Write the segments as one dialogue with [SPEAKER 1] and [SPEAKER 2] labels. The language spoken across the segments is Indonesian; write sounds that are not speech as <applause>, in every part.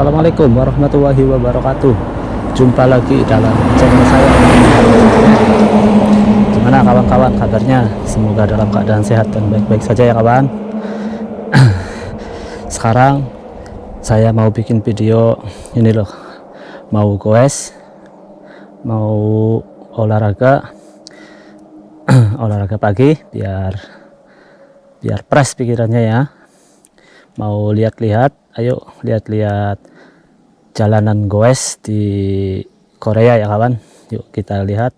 [SPEAKER 1] Assalamualaikum warahmatullahi wabarakatuh. Jumpa lagi dalam channel saya. Gimana kawan-kawan kabarnya? Semoga dalam keadaan sehat dan baik-baik saja ya kawan. <clears throat> Sekarang Saya mau bikin video Ini loh. Mau goes Mau olahraga. <clears throat> Olahraga pagi Biar Biar press pikirannya ya. Mau lihat-lihat ayo lihat-lihat jalanan goes di Korea ya kawan. Yuk kita lihat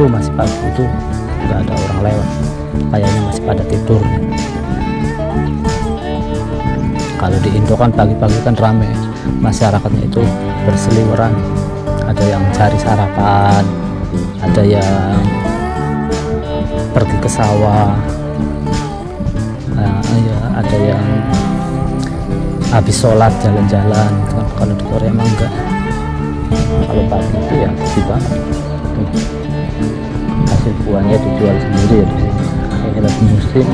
[SPEAKER 1] itu masih pagi itu nggak ada orang lewat. Kayaknya masih pada tidur. Kalau di Indo kan pagi-pagi kan rame. Masyarakatnya itu berseliweran. Ada yang cari sarapan ada yang pergi ke sawah. Nah, ya, ada yang habis sholat jalan-jalan. Kalau di Korea emang enggak. Kalau pagi itu ya sepi banget buahnya dijual sendiri ya di sini kayak lagi musim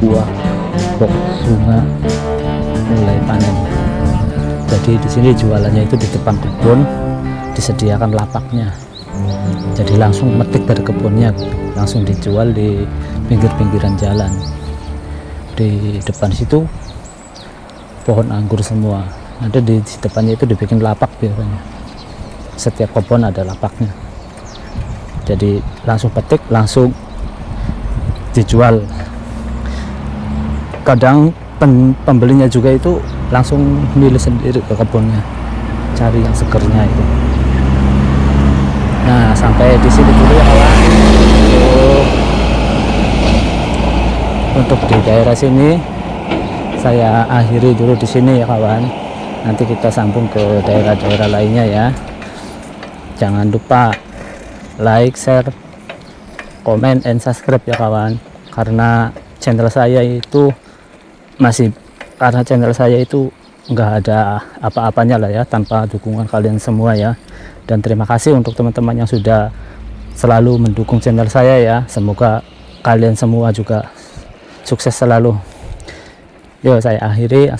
[SPEAKER 1] buah pok sunga mulai panen. Jadi di sini jualannya itu di depan kebun disediakan lapaknya. Jadi langsung metik dari kebunnya langsung dijual di pinggir-pinggiran jalan. Di depan situ pohon anggur semua. Ada di depannya itu dibikin lapak biasanya. Setiap kebun ada lapaknya jadi langsung petik langsung dijual. Kadang pen, pembelinya juga itu langsung milih sendiri ke kebunnya cari yang segernya itu. Nah sampai di sini dulu ya kawan untuk, di daerah sini saya akhiri dulu di sini ya kawan. Nanti kita sambung ke daerah-daerah lainnya ya. Jangan lupa like share komen and subscribe ya kawan. Karena channel saya itu masih karena channel saya itu enggak ada apa-apanya lah ya tanpa dukungan kalian semua ya. Dan terima kasih untuk teman-teman yang sudah selalu mendukung channel saya ya. Semoga kalian semua juga sukses selalu. Yuk saya akhiri